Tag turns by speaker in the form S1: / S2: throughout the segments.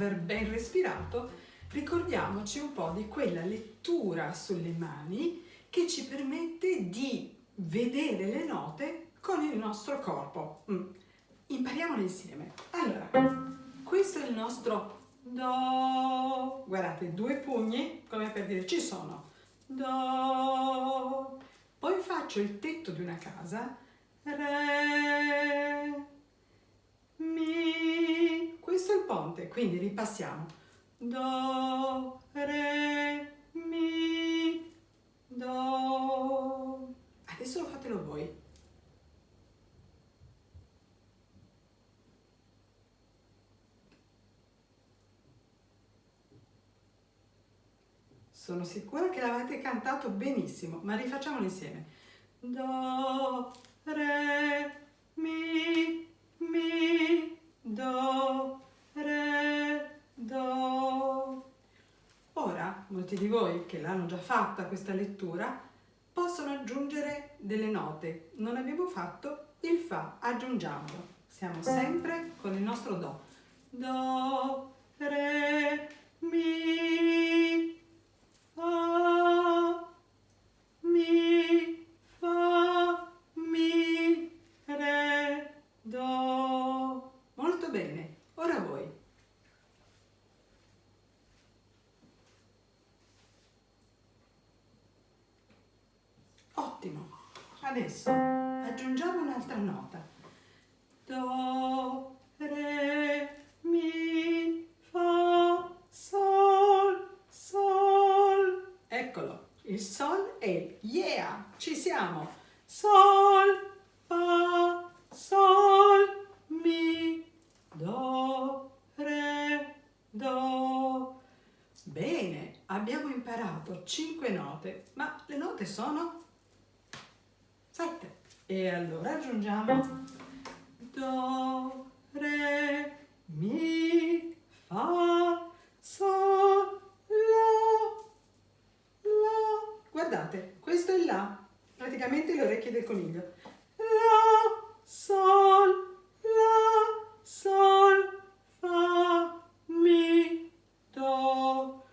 S1: aver ben respirato, ricordiamoci un po' di quella lettura sulle mani che ci permette di vedere le note con il nostro corpo. Mm. Impariamole insieme. Allora, questo è il nostro Do. Guardate, due pugni, come per dire ci sono. Do. Poi faccio il tetto di una casa. Re. Ponte, quindi ripassiamo. Do, re, mi, do. Adesso fatelo voi. Sono sicura che l'avete cantato benissimo, ma rifacciamolo insieme. Do, re, mi, mi, do, re, do. Ora, molti di voi che l'hanno già fatta questa lettura, possono aggiungere delle note. Non abbiamo fatto il Fa, aggiungiamolo. Siamo sempre con il nostro Do. Do, Ottimo. Adesso aggiungiamo un'altra nota. Do, re, mi, fa, sol, sol. Eccolo, il sol è yeah, ci siamo. Sol, fa, sol, mi, do, re, do. Bene, abbiamo imparato 5 note, ma le note sono 7. E allora aggiungiamo Do, Re, Mi, Fa, Sol, La, La. Guardate, questo è La, praticamente le orecchie del coniglio. La, Sol, La, Sol, Fa, Mi, Do.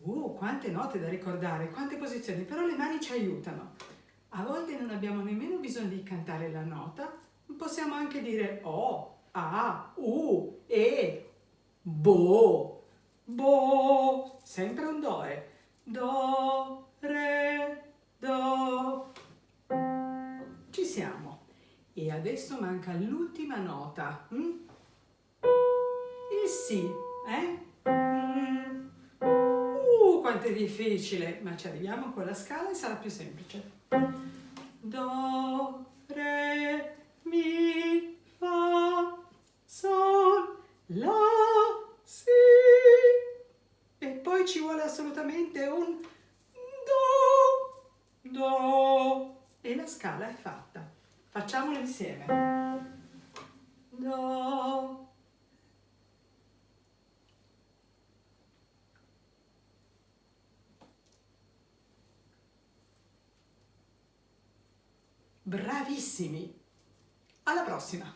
S1: Uh, quante note da ricordare, quante posizioni, però le mani ci aiutano. Non abbiamo nemmeno bisogno di cantare la nota, possiamo anche dire O, A, U, E, Bo, Bo, sempre un Do, eh. Do, Re, Do. Ci siamo. E adesso manca l'ultima nota. Hm? Il Si, eh? Mm. Uh, quanto è difficile, ma ci arriviamo con la scala e sarà più semplice. assolutamente un Do, Do e la scala è fatta. Facciamolo insieme. Do, Bravissimi! Alla prossima!